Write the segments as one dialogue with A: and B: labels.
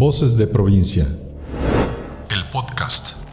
A: Voces de provincia. El podcast.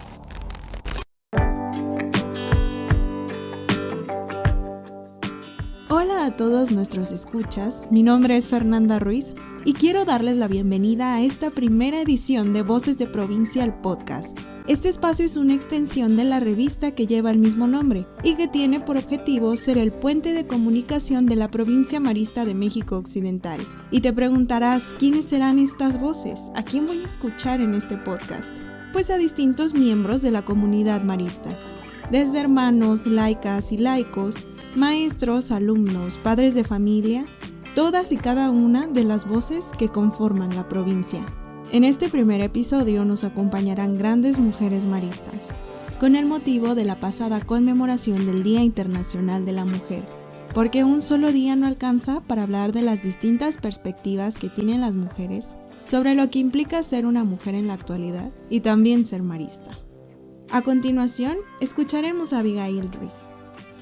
B: Hola a todos nuestros escuchas, mi nombre es Fernanda Ruiz y quiero darles la bienvenida a esta primera edición de Voces de Provincia el podcast. Este espacio es una extensión de la revista que lleva el mismo nombre y que tiene por objetivo ser el puente de comunicación de la provincia marista de México Occidental. Y te preguntarás, ¿quiénes serán estas voces? ¿A quién voy a escuchar en este podcast? Pues a distintos miembros de la comunidad marista, desde hermanos, laicas y laicos, maestros, alumnos, padres de familia, todas y cada una de las voces que conforman la provincia. En este primer episodio nos acompañarán grandes mujeres maristas, con el motivo de la pasada conmemoración del Día Internacional de la Mujer, porque un solo día no alcanza para hablar de las distintas perspectivas que tienen las mujeres sobre lo que implica ser una mujer en la actualidad y también ser marista. A continuación, escucharemos a Abigail Ruiz.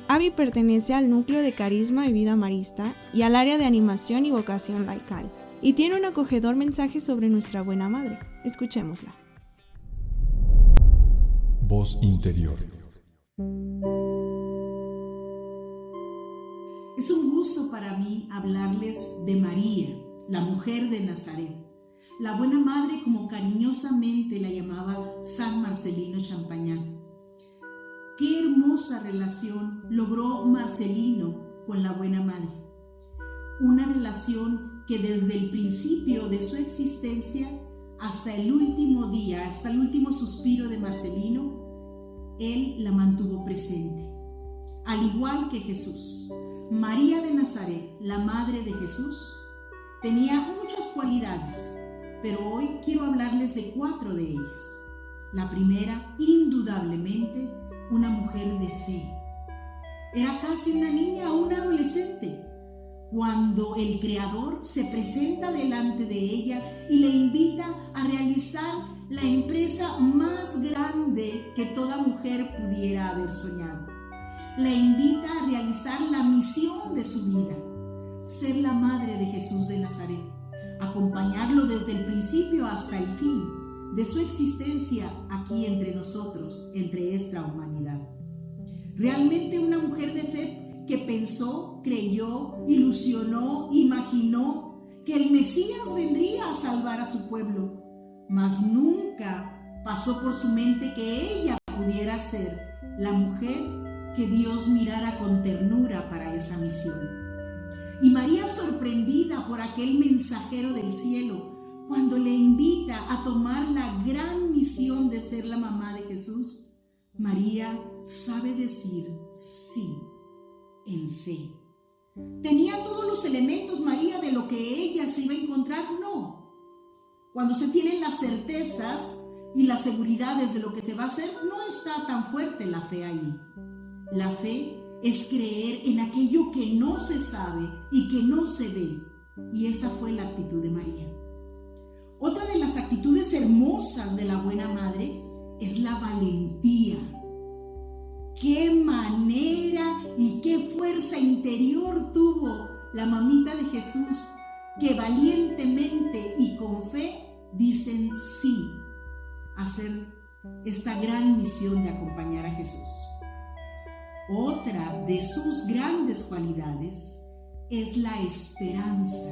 B: Abby pertenece al núcleo de carisma y vida marista y al área de animación y vocación laical, y tiene un acogedor mensaje sobre nuestra buena madre. Escuchémosla.
A: Voz interior.
C: Es un gusto para mí hablarles de María, la mujer de Nazaret la buena madre como cariñosamente la llamaba San Marcelino Champagnat. Qué hermosa relación logró Marcelino con la buena madre. Una relación que desde el principio de su existencia hasta el último día, hasta el último suspiro de Marcelino, él la mantuvo presente. Al igual que Jesús, María de Nazaret, la madre de Jesús, tenía muchas cualidades pero hoy quiero hablarles de cuatro de ellas. La primera, indudablemente, una mujer de fe. Era casi una niña o una adolescente cuando el Creador se presenta delante de ella y le invita a realizar la empresa más grande que toda mujer pudiera haber soñado. Le invita a realizar la misión de su vida, ser la madre de Jesús de Nazaret acompañarlo desde el principio hasta el fin de su existencia aquí entre nosotros, entre esta humanidad. Realmente una mujer de fe que pensó, creyó, ilusionó, imaginó que el Mesías vendría a salvar a su pueblo, mas nunca pasó por su mente que ella pudiera ser la mujer que Dios mirara con ternura para esa misión. Y María sorprendida por aquel mensajero del cielo, cuando le invita a tomar la gran misión de ser la mamá de Jesús, María sabe decir sí en fe. ¿Tenía todos los elementos María de lo que ella se iba a encontrar? No. Cuando se tienen las certezas y las seguridades de lo que se va a hacer, no está tan fuerte la fe ahí. La fe es creer en aquello que no se sabe y que no se ve. Y esa fue la actitud de María. Otra de las actitudes hermosas de la buena madre es la valentía. Qué manera y qué fuerza interior tuvo la mamita de Jesús que valientemente y con fe dicen sí a hacer esta gran misión de acompañar a Jesús. Otra de sus grandes cualidades es la esperanza.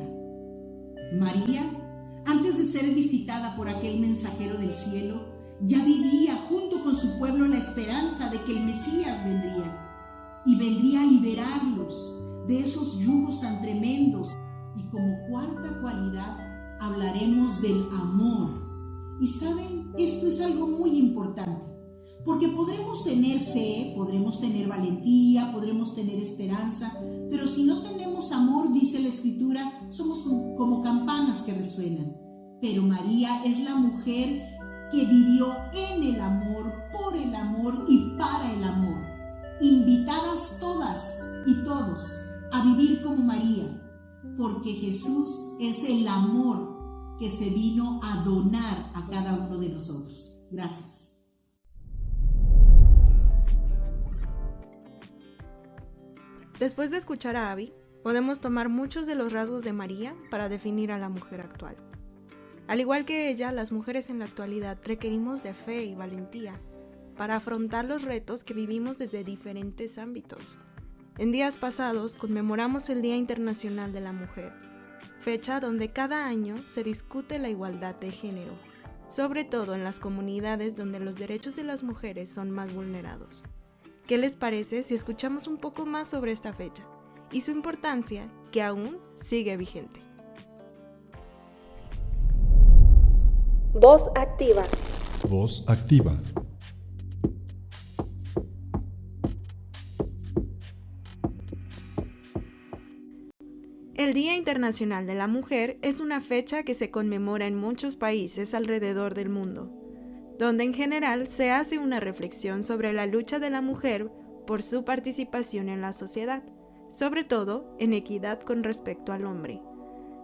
C: María, antes de ser visitada por aquel mensajero del cielo, ya vivía junto con su pueblo la esperanza de que el Mesías vendría y vendría a liberarlos de esos yugos tan tremendos. Y como cuarta cualidad hablaremos del amor. Y saben, esto es algo muy importante. Porque podremos tener fe, podremos tener valentía, podremos tener esperanza, pero si no tenemos amor, dice la escritura, somos como campanas que resuenan. Pero María es la mujer que vivió en el amor, por el amor y para el amor. Invitadas todas y todos a vivir como María, porque Jesús es el amor que se vino a donar a cada uno de nosotros. Gracias.
B: Después de escuchar a Abby, podemos tomar muchos de los rasgos de María para definir a la mujer actual. Al igual que ella, las mujeres en la actualidad requerimos de fe y valentía para afrontar los retos que vivimos desde diferentes ámbitos. En días pasados conmemoramos el Día Internacional de la Mujer, fecha donde cada año se discute la igualdad de género, sobre todo en las comunidades donde los derechos de las mujeres son más vulnerados. ¿Qué les parece si escuchamos un poco más sobre esta fecha y su importancia que aún sigue vigente?
D: Voz activa.
A: Voz activa.
B: El Día Internacional de la Mujer es una fecha que se conmemora en muchos países alrededor del mundo, donde en general se hace una reflexión sobre la lucha de la mujer por su participación en la sociedad, sobre todo en equidad con respecto al hombre.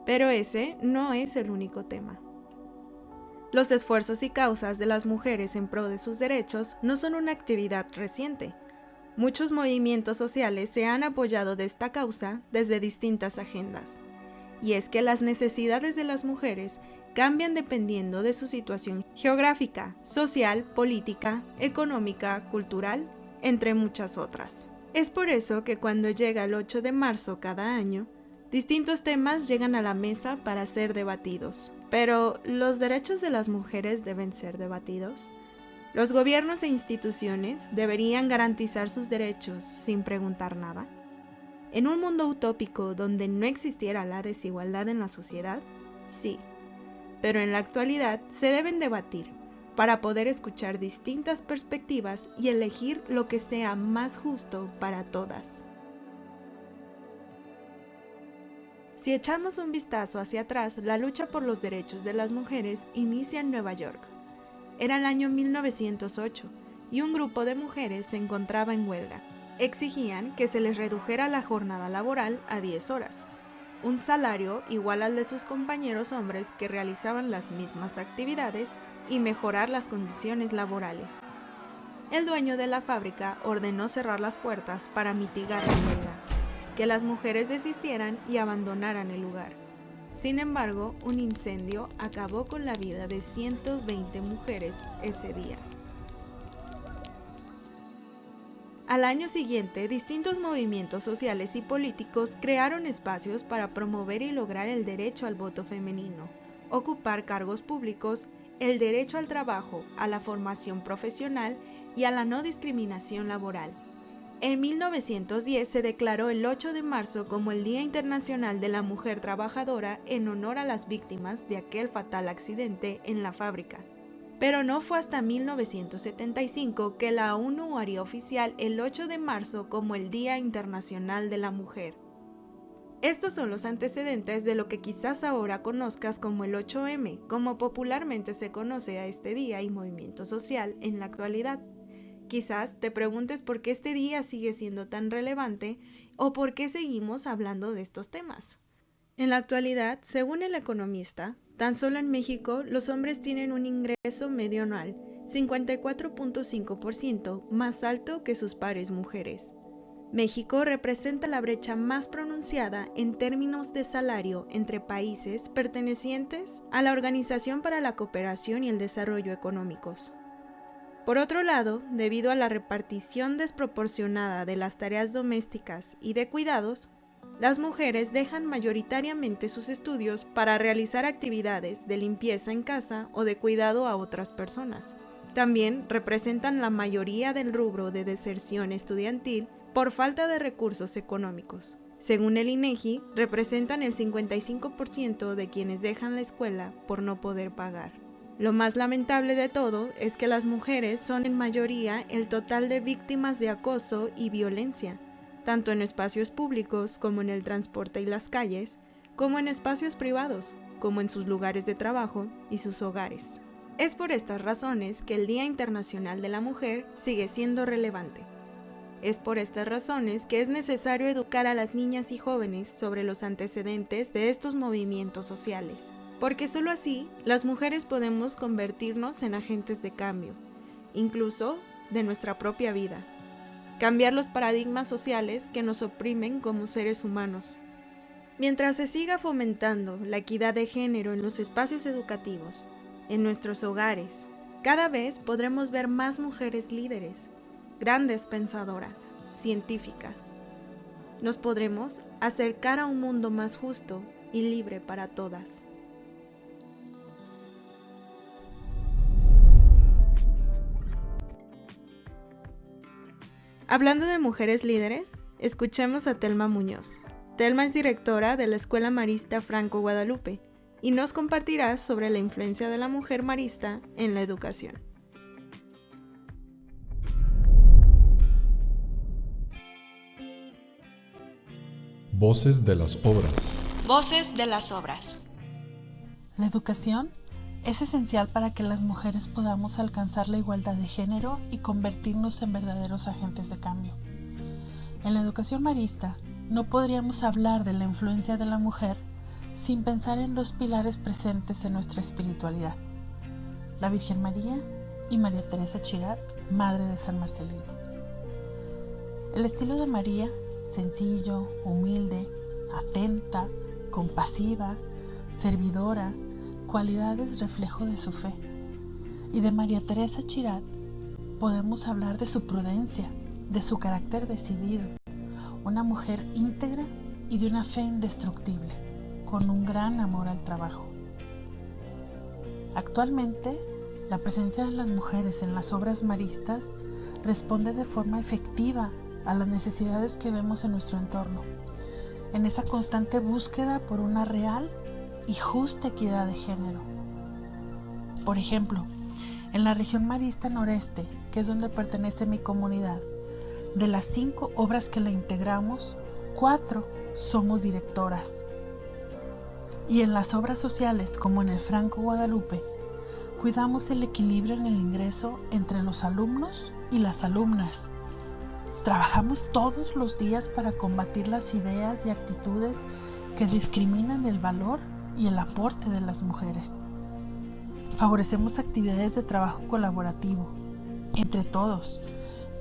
B: Pero ese no es el único tema. Los esfuerzos y causas de las mujeres en pro de sus derechos no son una actividad reciente, Muchos movimientos sociales se han apoyado de esta causa desde distintas agendas. Y es que las necesidades de las mujeres cambian dependiendo de su situación geográfica, social, política, económica, cultural, entre muchas otras. Es por eso que cuando llega el 8 de marzo cada año, distintos temas llegan a la mesa para ser debatidos. Pero, ¿los derechos de las mujeres deben ser debatidos? Los gobiernos e instituciones deberían garantizar sus derechos sin preguntar nada. En un mundo utópico donde no existiera la desigualdad en la sociedad, sí, pero en la actualidad se deben debatir para poder escuchar distintas perspectivas y elegir lo que sea más justo para todas. Si echamos un vistazo hacia atrás, la lucha por los derechos de las mujeres inicia en Nueva York, era el año 1908 y un grupo de mujeres se encontraba en huelga. Exigían que se les redujera la jornada laboral a 10 horas, un salario igual al de sus compañeros hombres que realizaban las mismas actividades y mejorar las condiciones laborales. El dueño de la fábrica ordenó cerrar las puertas para mitigar la huelga, que las mujeres desistieran y abandonaran el lugar. Sin embargo, un incendio acabó con la vida de 120 mujeres ese día. Al año siguiente, distintos movimientos sociales y políticos crearon espacios para promover y lograr el derecho al voto femenino, ocupar cargos públicos, el derecho al trabajo, a la formación profesional y a la no discriminación laboral. En 1910 se declaró el 8 de marzo como el Día Internacional de la Mujer Trabajadora en honor a las víctimas de aquel fatal accidente en la fábrica. Pero no fue hasta 1975 que la ONU haría oficial el 8 de marzo como el Día Internacional de la Mujer. Estos son los antecedentes de lo que quizás ahora conozcas como el 8M, como popularmente se conoce a este día y movimiento social en la actualidad. Quizás te preguntes por qué este día sigue siendo tan relevante o por qué seguimos hablando de estos temas. En la actualidad, según el economista, tan solo en México los hombres tienen un ingreso medio anual 54.5% más alto que sus pares mujeres. México representa la brecha más pronunciada en términos de salario entre países pertenecientes a la Organización para la Cooperación y el Desarrollo Económicos. Por otro lado, debido a la repartición desproporcionada de las tareas domésticas y de cuidados, las mujeres dejan mayoritariamente sus estudios para realizar actividades de limpieza en casa o de cuidado a otras personas. También representan la mayoría del rubro de deserción estudiantil por falta de recursos económicos. Según el INEGI, representan el 55% de quienes dejan la escuela por no poder pagar. Lo más lamentable de todo es que las mujeres son en mayoría el total de víctimas de acoso y violencia, tanto en espacios públicos como en el transporte y las calles, como en espacios privados, como en sus lugares de trabajo y sus hogares. Es por estas razones que el Día Internacional de la Mujer sigue siendo relevante. Es por estas razones que es necesario educar a las niñas y jóvenes sobre los antecedentes de estos movimientos sociales porque solo así las mujeres podemos convertirnos en agentes de cambio, incluso de nuestra propia vida, cambiar los paradigmas sociales que nos oprimen como seres humanos. Mientras se siga fomentando la equidad de género en los espacios educativos, en nuestros hogares, cada vez podremos ver más mujeres líderes, grandes pensadoras, científicas. Nos podremos acercar a un mundo más justo y libre para todas. Hablando de mujeres líderes, escuchemos a Telma Muñoz. Telma es directora de la Escuela Marista Franco Guadalupe y nos compartirá sobre la influencia de la mujer marista en la educación.
A: Voces de las obras.
B: Voces de las obras.
E: La educación es esencial para que las mujeres podamos alcanzar la igualdad de género y convertirnos en verdaderos agentes de cambio. En la educación marista no podríamos hablar de la influencia de la mujer sin pensar en dos pilares presentes en nuestra espiritualidad, la Virgen María y María Teresa Chirat, Madre de San Marcelino. El estilo de María, sencillo, humilde, atenta, compasiva, servidora, cualidades reflejo de su fe. Y de María Teresa Chirat podemos hablar de su prudencia, de su carácter decidido, una mujer íntegra y de una fe indestructible, con un gran amor al trabajo. Actualmente, la presencia de las mujeres en las obras maristas responde de forma efectiva a las necesidades que vemos en nuestro entorno, en esa constante búsqueda por una real y justa equidad de género. Por ejemplo, en la región marista noreste, que es donde pertenece mi comunidad, de las cinco obras que la integramos, cuatro somos directoras. Y en las obras sociales, como en el Franco Guadalupe, cuidamos el equilibrio en el ingreso entre los alumnos y las alumnas. Trabajamos todos los días para combatir las ideas y actitudes que discriminan el valor y el aporte de las mujeres. Favorecemos actividades de trabajo colaborativo entre todos.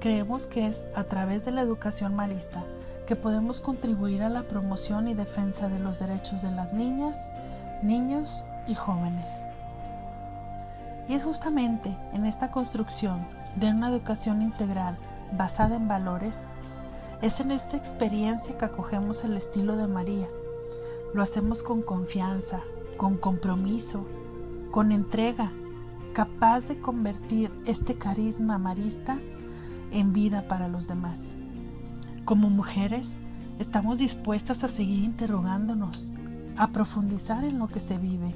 E: Creemos que es a través de la educación marista que podemos contribuir a la promoción y defensa de los derechos de las niñas, niños y jóvenes. Y es justamente en esta construcción de una educación integral basada en valores, es en esta experiencia que acogemos el estilo de María, lo hacemos con confianza, con compromiso, con entrega, capaz de convertir este carisma marista en vida para los demás. Como mujeres, estamos dispuestas a seguir interrogándonos, a profundizar en lo que se vive,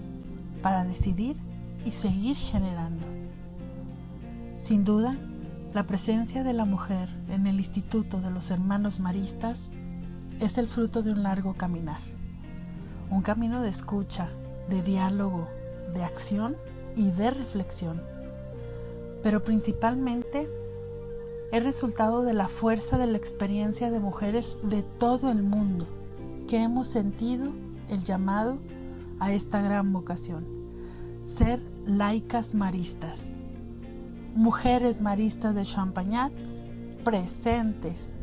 E: para decidir y seguir generando. Sin duda, la presencia de la mujer en el Instituto de los Hermanos Maristas es el fruto de un largo caminar un camino de escucha, de diálogo, de acción y de reflexión. Pero principalmente es resultado de la fuerza de la experiencia de mujeres de todo el mundo que hemos sentido el llamado a esta gran vocación, ser laicas maristas. Mujeres maristas de Champagnat presentes.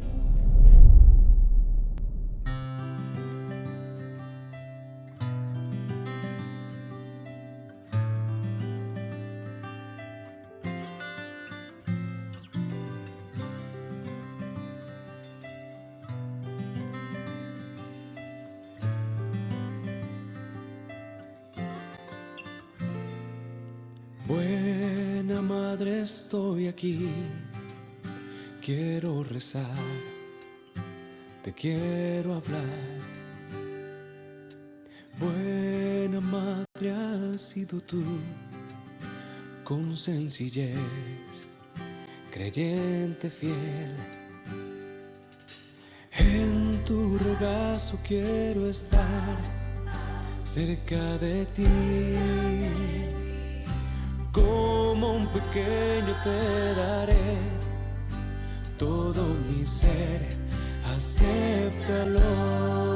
F: Tú, con sencillez, creyente fiel. En tu regazo quiero estar cerca de ti como un pequeño te daré todo mi ser, acéptalo.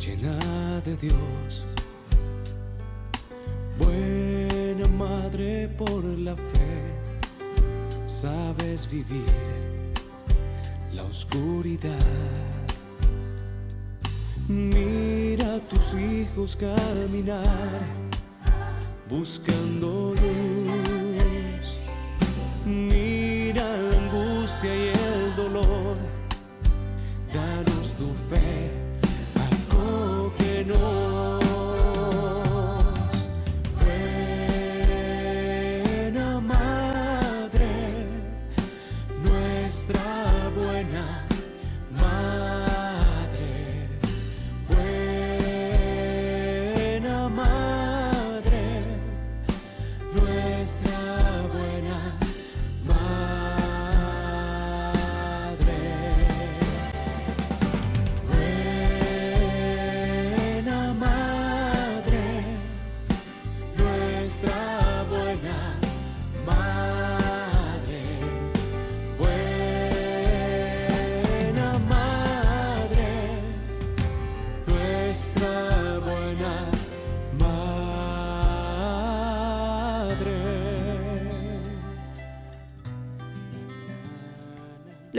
F: Llena de Dios. Buena madre por la fe, sabes vivir la oscuridad. Mira a tus hijos caminar buscando luz. Mira la angustia y el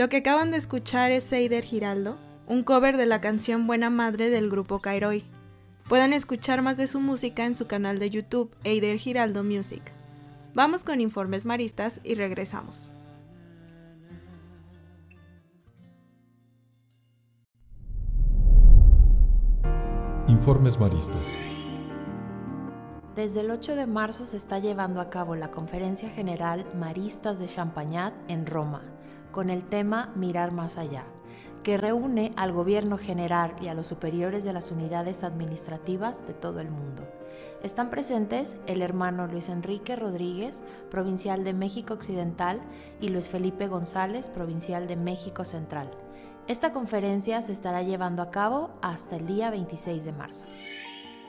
B: Lo que acaban de escuchar es Seider Giraldo, un cover de la canción Buena Madre del grupo Kairoi. Pueden escuchar más de su música en su canal de YouTube, Eider Giraldo Music. Vamos con informes maristas y regresamos.
A: Informes Maristas.
G: Desde el 8 de marzo se está llevando a cabo la Conferencia General Maristas de Champagnat en Roma, con el tema Mirar más allá, que reúne al gobierno general y a los superiores de las unidades administrativas de todo el mundo. Están presentes el hermano Luis Enrique Rodríguez, provincial de México Occidental, y Luis Felipe González, provincial de México Central. Esta conferencia se estará llevando a cabo hasta el día 26 de marzo.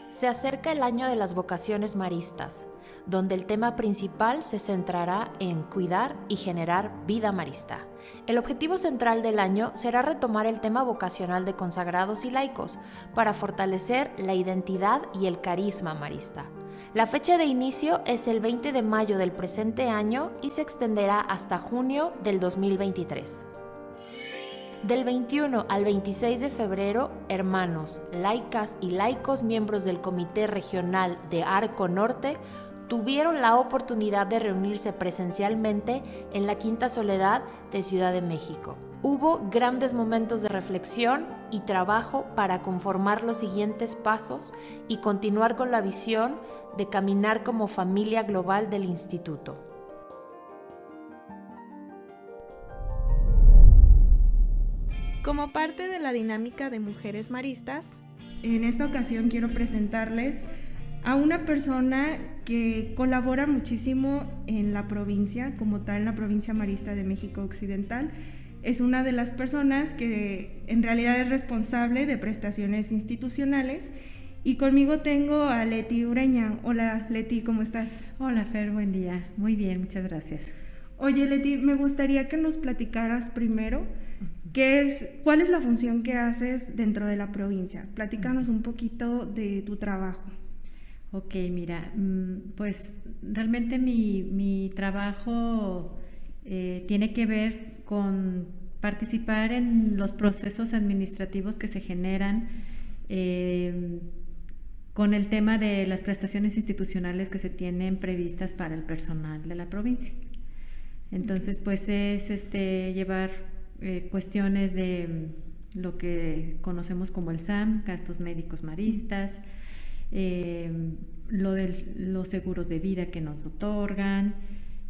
G: Se acerca el año de las vocaciones maristas, donde el tema principal se centrará en cuidar y generar vida marista. El objetivo central del año será retomar el tema vocacional de consagrados y laicos para fortalecer la identidad y el carisma marista. La fecha de inicio es el 20 de mayo del presente año y se extenderá hasta junio del 2023. Del 21 al 26 de febrero, hermanos, laicas y laicos miembros del Comité Regional de Arco Norte tuvieron la oportunidad de reunirse presencialmente en la Quinta Soledad de Ciudad de México. Hubo grandes momentos de reflexión y trabajo para conformar los siguientes pasos y continuar con la visión de caminar como familia global del instituto.
B: Como parte de la dinámica de Mujeres Maristas, en esta ocasión quiero presentarles a una persona que colabora muchísimo en la provincia, como tal, en la provincia marista de México Occidental. Es una de las personas que en realidad es responsable de prestaciones institucionales. Y conmigo tengo a Leti Ureña. Hola Leti, ¿cómo estás?
H: Hola Fer, buen día. Muy bien, muchas gracias.
B: Oye Leti, me gustaría que nos platicaras primero qué es, cuál es la función que haces dentro de la provincia. Platícanos un poquito de tu trabajo.
H: Ok, mira, mm, pues realmente mi, mi trabajo eh, tiene que ver con participar en los procesos administrativos que se generan eh, con el tema de las prestaciones institucionales que se tienen previstas para el personal de la provincia. Entonces, pues es este, llevar eh, cuestiones de lo que conocemos como el SAM, gastos médicos maristas, eh, lo de los seguros de vida que nos otorgan,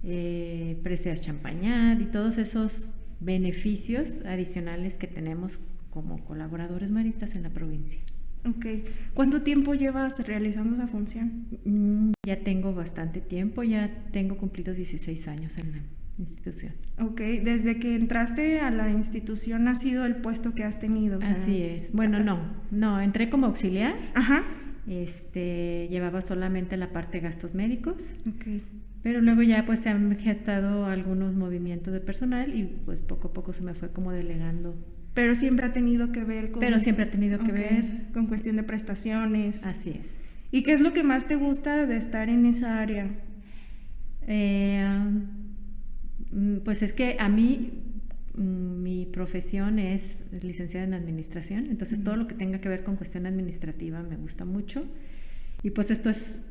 H: eh, preseas champañat y todos esos beneficios adicionales que tenemos como colaboradores maristas en la provincia.
B: Ok. ¿Cuánto tiempo llevas realizando esa función?
H: Mm, ya tengo bastante tiempo, ya tengo cumplidos 16 años en la institución.
B: Ok, desde que entraste a la institución ha sido el puesto que has tenido. o sea-
H: Así es. Bueno, no, no, entré como auxiliar.
B: Ajá.
H: Este, llevaba solamente la parte de gastos médicos,
B: Ok.
H: pero luego ya pues se han gestado algunos movimientos de personal y pues poco a poco se me fue como delegando.
B: Pero siempre ha tenido que ver con...
H: Pero siempre ha tenido que ver.
B: Con cuestión de prestaciones.
H: Así es.
B: ¿Y qué es lo que más te gusta de estar en esa área?
H: Eh, mm, pues es que a mí mm, mi profesión es licenciada en administración, entonces todo lo que tenga que ver con cuestión administrativa me gusta mucho y pues esto es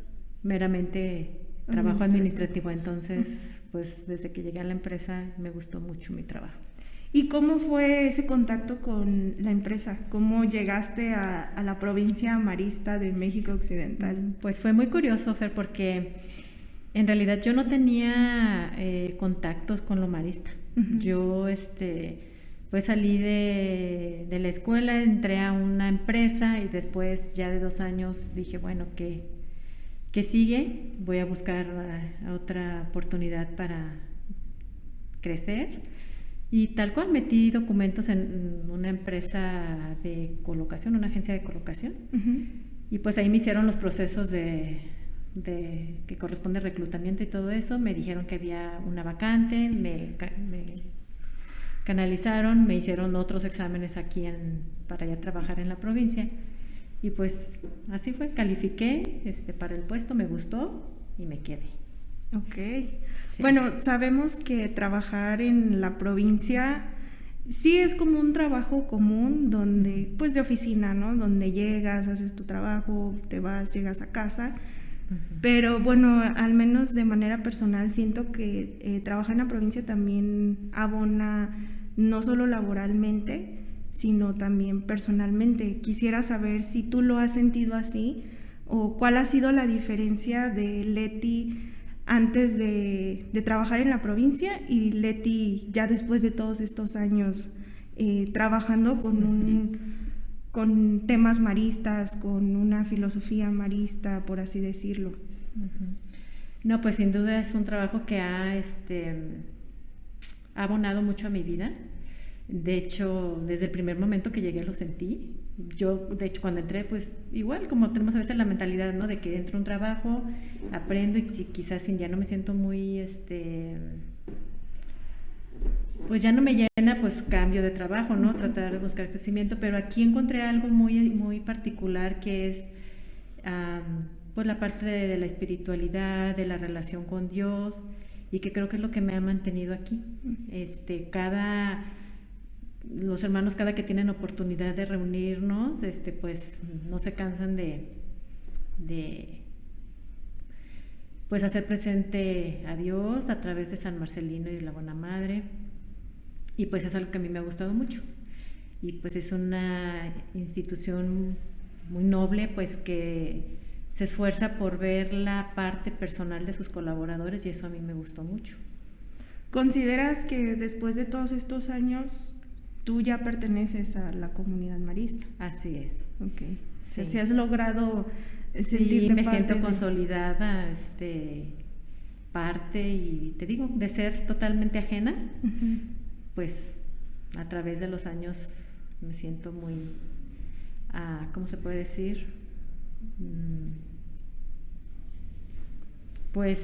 H: meramente trabajo
B: Administrativo.
H: administrativo, entonces pues desde que llegué a la empresa me gustó mucho mi trabajo.
B: ¿Y cómo fue ese contacto con la empresa? ¿Cómo llegaste a, a la provincia marista de México Occidental?
H: Pues fue muy curioso, Fer, porque en realidad yo no tenía eh, contactos con lo marista.
B: Ujú.
H: Yo, este, pues salí de, de la escuela, entré a una empresa y después ya de dos años dije, bueno, ¿qué, qué sigue? Voy a buscar a- a otra oportunidad para crecer. Y tal cual metí documentos en una empresa de colocación, una agencia de colocación. Y pues ahí me hicieron los procesos de, de- que corresponde reclutamiento y todo eso. Me dijeron que había una vacante, me, ca- me canalizaron, me hicieron otros exámenes aquí en, para ya trabajar en la provincia. Y pues así fue, califiqué este, para el puesto, me gustó y me quedé.
B: Ok.
H: Sí.
B: Bueno, sabemos que trabajar en la provincia sí es como un trabajo común donde, pues de oficina, ¿no? Donde llegas, haces tu trabajo, te vas, llegas a casa. Pero bueno, al menos de manera personal siento que eh, trabajar en la provincia también abona no solo laboralmente, sino también personalmente. Quisiera saber si tú lo has sentido así o cuál ha sido la diferencia de Leti antes de, de trabajar en la provincia y Leti ya después de todos estos años eh, trabajando con un con temas maristas, con una filosofía marista, por así decirlo.
H: No, pues sin duda es un trabajo que ha, este, abonado mucho a mi vida. De hecho, desde el primer momento que llegué lo sentí. Yo, de hecho, cuando entré, pues igual como tenemos a veces la mentalidad, ¿no? De que entro a un trabajo, aprendo y quizás si ya no me siento muy, este, pues ya no me llena, pues cambio de trabajo, ¿no? Tratar de buscar crecimiento, pero aquí encontré algo muy, muy particular que es pues la parte de, de la espiritualidad, de la relación con Dios y que creo que es lo que me ha mantenido aquí. Este, cada los hermanos cada que tienen oportunidad de reunirnos, este, pues no se cansan de, de pues hacer presente a Dios a través de San Marcelino y de la Buena Madre. Y pues es algo que a mí me ha gustado mucho. Y pues es una institución muy noble, pues que se esfuerza por ver la parte personal de sus colaboradores y eso a mí me gustó mucho.
B: ¿Consideras que después de todos estos años tú ya perteneces a la comunidad marista?
H: Así es.
B: Ok.
H: Sí.
B: si has logrado eh,
H: Sí,
B: sentirte
H: me
B: parte
H: siento
B: de-
H: consolidada, este, parte y te digo, de ser totalmente ajena,
B: Ujú.
H: Pues a través de los años me siento muy, ah, ¿cómo se puede decir? Mm, Pues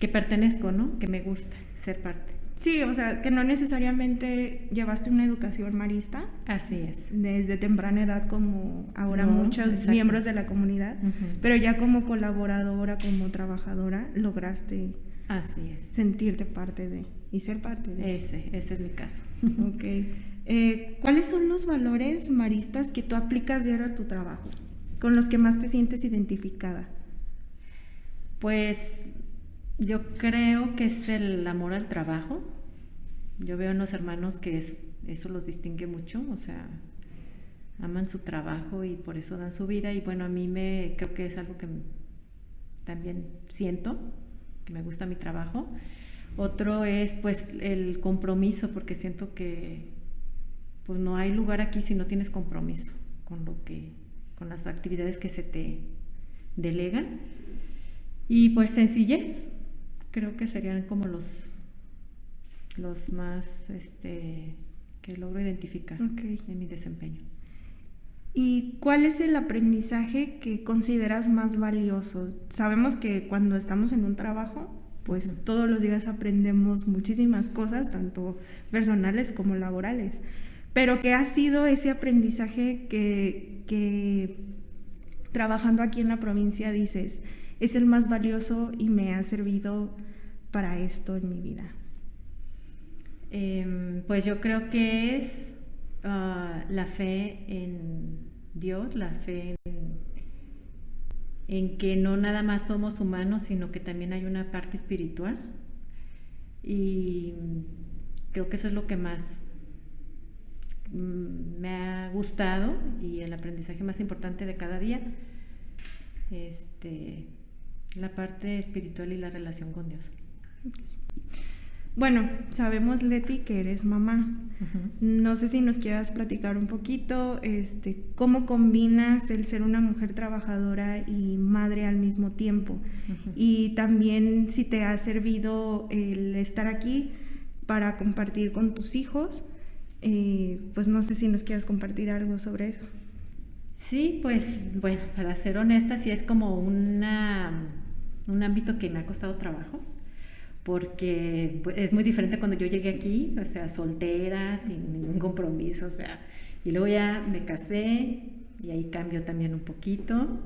H: que pertenezco, ¿no? Que me gusta ser parte.
B: Sí, o sea, que no necesariamente llevaste una educación marista
H: Así es.
B: desde temprana edad como ahora
H: No,
B: muchos
H: exacto.
B: miembros de la comunidad, pero ya como colaboradora, como trabajadora, lograste
H: Así es.
B: sentirte parte de y ser parte de.
H: Ese, ese es mi caso.
B: Ok. Eh, ¿Cuáles son los valores maristas que tú aplicas diario a tu trabajo? Con los que más te sientes identificada.
H: Pues yo creo que es el amor al trabajo. Yo veo en los hermanos que es- eso los distingue mucho, o sea, aman su trabajo y por eso dan su vida. Y bueno, a mí me creo que es algo que también siento, que me gusta mi trabajo. Otro es pues el compromiso, porque siento que pues no hay lugar aquí si no tienes compromiso con lo que, con las actividades que se te delegan. Y pues sencillez, creo que serían como los, los más este, que logro identificar en mi desempeño.
B: ¿Y cuál es el aprendizaje que consideras más valioso? Sabemos que cuando estamos en un trabajo, pues todos los días aprendemos muchísimas cosas, tanto personales como laborales. Pero ¿qué ha sido ese aprendizaje que, que trabajando aquí en la provincia dices, es el más valioso y me ha servido para esto en mi vida?
H: Em, pues yo creo que es ah, la fe en Dios, la fe en, en, que no nada más somos humanos, sino que también hay una parte espiritual. Y creo que eso es lo que más mm, me ha gustado y el aprendizaje más importante de cada día. Este, la parte espiritual y la relación con Dios.
B: Bueno, sabemos, Leti, que eres mamá. No sé si nos quieras platicar un poquito, este, cómo combinas el ser una mujer trabajadora y madre al mismo tiempo. Y también si te ha servido el estar aquí para compartir con tus hijos. Eh, pues no sé si nos quieras compartir algo sobre eso.
H: Sí, pues bueno, para ser honesta, sí es como una, un ámbito que me ha costado trabajo porque pues, es muy diferente cuando yo llegué aquí, o sea, soltera, sin ningún compromiso, o sea, y luego ya me casé y ahí cambio también un poquito,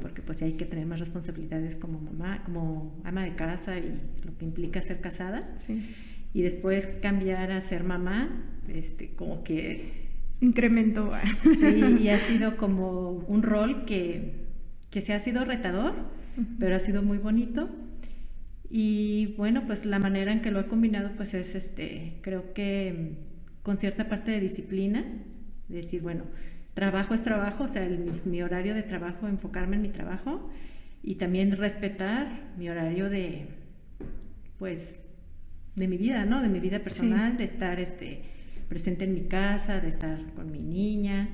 H: porque pues hay que tener más responsabilidades como mamá, como ama de casa y lo que implica ser casada.
B: Sí.
H: Y después cambiar a ser mamá, este, como que...
B: Incrementó.
H: sí, y ha sido como un rol que, que se ha sido retador, pero ha sido muy bonito y bueno, pues la manera en que lo he combinado, pues es este, creo que mm, con cierta parte de disciplina, decir, bueno, trabajo es trabajo, o sea, mi, horario de trabajo, enfocarme en mi trabajo y también respetar mi horario de, pues, de mi vida, ¿no? De mi vida personal, de estar este, presente en mi casa, de estar con mi niña.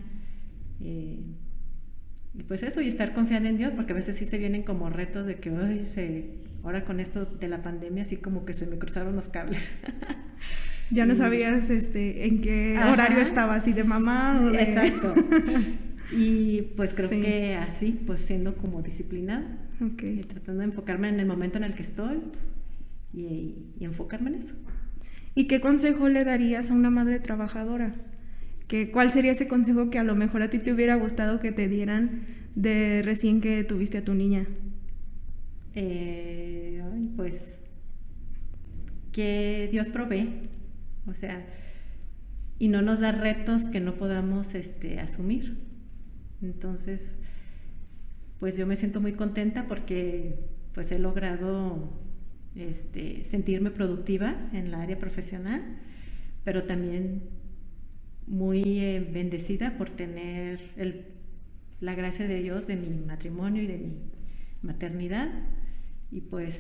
H: Eh, y pues eso, y estar confiando en Dios, porque a veces sí se vienen como retos de que, ay, se, ahora con esto de la pandemia, así como que se me cruzaron los cables.
B: ya no sabías este, en qué horario estabas, si de mamá o de...
H: Exacto. y pues creo que así, pues siendo como disciplinada,
B: okay.
H: tratando de enfocarme en el momento en el que estoy y, y enfocarme en eso.
B: ¿Y qué consejo le darías a una madre trabajadora? ¿Cuál sería ese consejo que a lo mejor a ti te hubiera gustado que te dieran de recién que tuviste a tu niña?
H: Eh, pues que Dios provee, o sea, y no nos da retos que no podamos este, asumir. Entonces, pues yo me siento muy contenta porque pues he logrado este, sentirme productiva en la área profesional, pero también muy eh, bendecida por tener la gracia de Dios de mi matrimonio y de mi maternidad. Y pues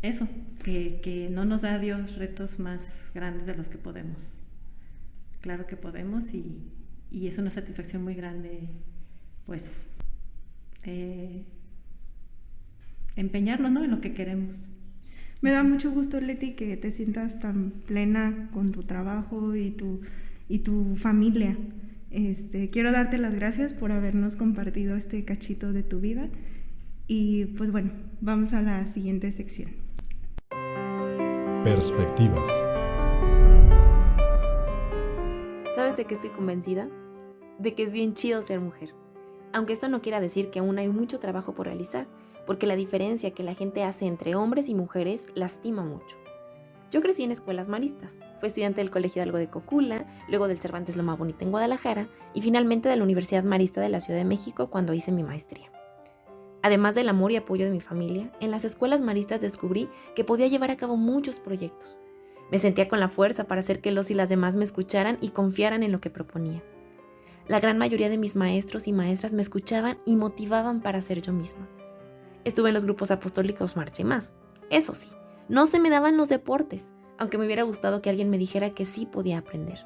H: eso, que, no nos da Dios retos más grandes de los que podemos. Claro que podemos y, es una satisfacción muy grande, pues, eh, empeñarnos en lo que queremos.
B: Me da mucho gusto, Leti, que te sientas tan plena con tu trabajo y tu, y tu familia. Este, quiero darte las gracias por habernos compartido este cachito de tu vida. Y pues bueno, vamos a la siguiente sección.
A: Perspectivas.
G: ¿Sabes de qué estoy convencida? De que es bien chido ser mujer. Aunque esto no quiera decir que aún hay mucho trabajo por realizar porque la diferencia que la gente hace entre hombres y mujeres lastima mucho. Yo crecí en escuelas maristas, fui estudiante del Colegio Algo de Cocula, luego del Cervantes Loma Bonita en Guadalajara y finalmente de la Universidad Marista de la Ciudad de México cuando hice mi maestría. Además del amor y apoyo de mi familia, en las escuelas maristas descubrí que podía llevar a cabo muchos proyectos. Me sentía con la fuerza para hacer que los y las demás me escucharan y confiaran en lo que proponía. La gran mayoría de mis maestros y maestras me escuchaban y motivaban para ser yo misma. Estuve en los grupos apostólicos Marcha y más. Eso sí, no se me daban los deportes, aunque me hubiera gustado que alguien me dijera que sí podía aprender.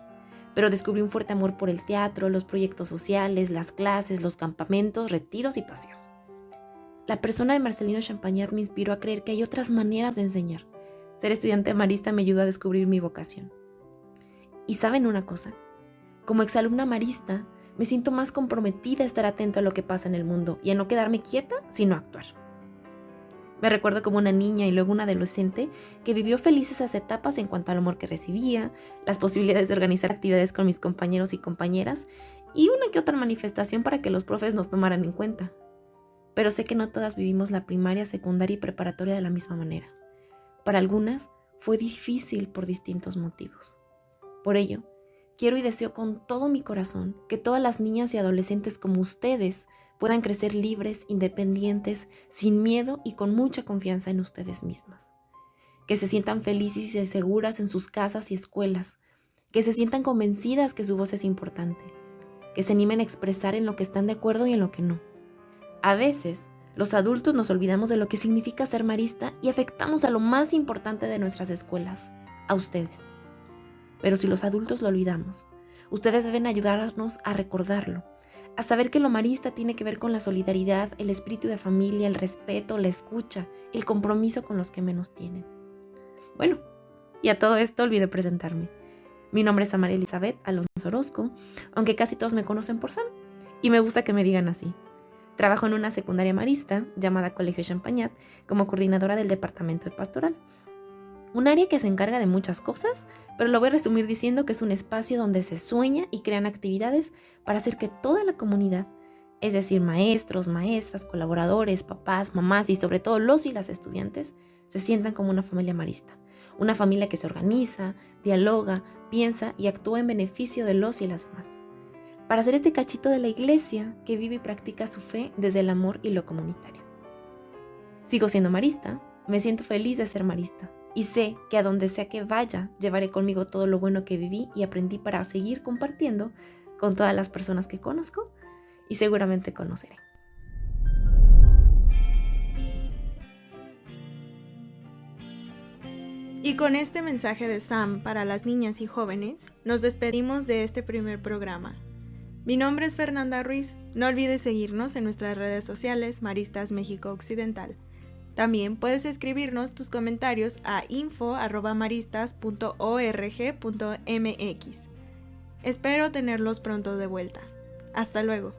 I: pero descubrí un fuerte amor por el teatro, los proyectos sociales, las clases, los campamentos, retiros y paseos. La persona de Marcelino Champagnat me inspiró a creer que hay otras maneras de enseñar. Ser estudiante marista me ayudó a descubrir mi vocación. Y saben una cosa, como exalumna marista, me siento más comprometida a estar atento a lo que pasa en el mundo y a no quedarme quieta, sino a actuar. Me recuerdo como una niña y luego una adolescente que vivió feliz esas etapas en cuanto al amor que recibía, las posibilidades de organizar actividades con mis compañeros y compañeras y una que otra manifestación para que los profes nos tomaran en cuenta. Pero sé que no todas vivimos la primaria, secundaria y preparatoria de la misma manera. Para algunas fue difícil por distintos motivos. Por ello, quiero y deseo con todo mi corazón que todas las niñas y adolescentes como ustedes puedan crecer libres, independientes, sin miedo y con mucha confianza en ustedes mismas. Que se sientan felices y seguras en sus casas y escuelas. Que se sientan convencidas que su voz es importante. Que se animen a expresar en lo que están de acuerdo y en lo que no. A veces, los adultos nos olvidamos de lo que significa ser marista y afectamos a lo más importante de nuestras escuelas, a ustedes. Pero si los adultos lo olvidamos, ustedes deben ayudarnos a recordarlo a saber que lo marista tiene que ver con la solidaridad, el espíritu de familia, el respeto, la escucha, el compromiso con los que menos tienen. Bueno, y a todo esto olvidé presentarme. Mi nombre es Amaria Elizabeth Alonso Orozco, aunque casi todos me conocen por Sam, y me gusta que me digan así. Trabajo en una secundaria marista llamada Colegio Champagnat como coordinadora del departamento de pastoral. Un área que se encarga de muchas cosas, pero lo voy a resumir diciendo que es un espacio donde se sueña y crean actividades para hacer que toda la comunidad, es decir, maestros, maestras, colaboradores, papás, mamás y sobre todo los y las estudiantes, se sientan como una familia marista. Una familia que se organiza, dialoga, piensa y actúa en beneficio de los y las demás. Para hacer este cachito de la iglesia que vive y practica su fe desde el amor y lo comunitario. Sigo siendo marista, me siento feliz de ser marista, y sé que a donde sea que vaya, llevaré conmigo todo lo bueno que viví y aprendí para seguir compartiendo con todas las personas que conozco y seguramente conoceré.
B: Y con este mensaje de Sam para las niñas y jóvenes, nos despedimos de este primer programa. Mi nombre es Fernanda Ruiz. No olvides seguirnos en nuestras redes sociales Maristas México Occidental. También puedes escribirnos tus comentarios a info.maristas.org.mx. Espero tenerlos pronto de vuelta. Hasta luego.